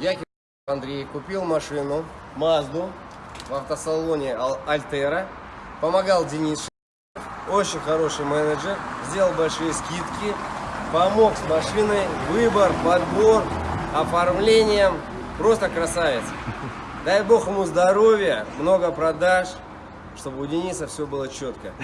Я Андрей купил машину Мазду в автосалоне Альтера. Помогал Денис очень хороший менеджер, сделал большие скидки, помог с машиной, выбор, подбор, оформлением. Просто красавец. Дай бог ему здоровья, много продаж, чтобы у Дениса все было четко.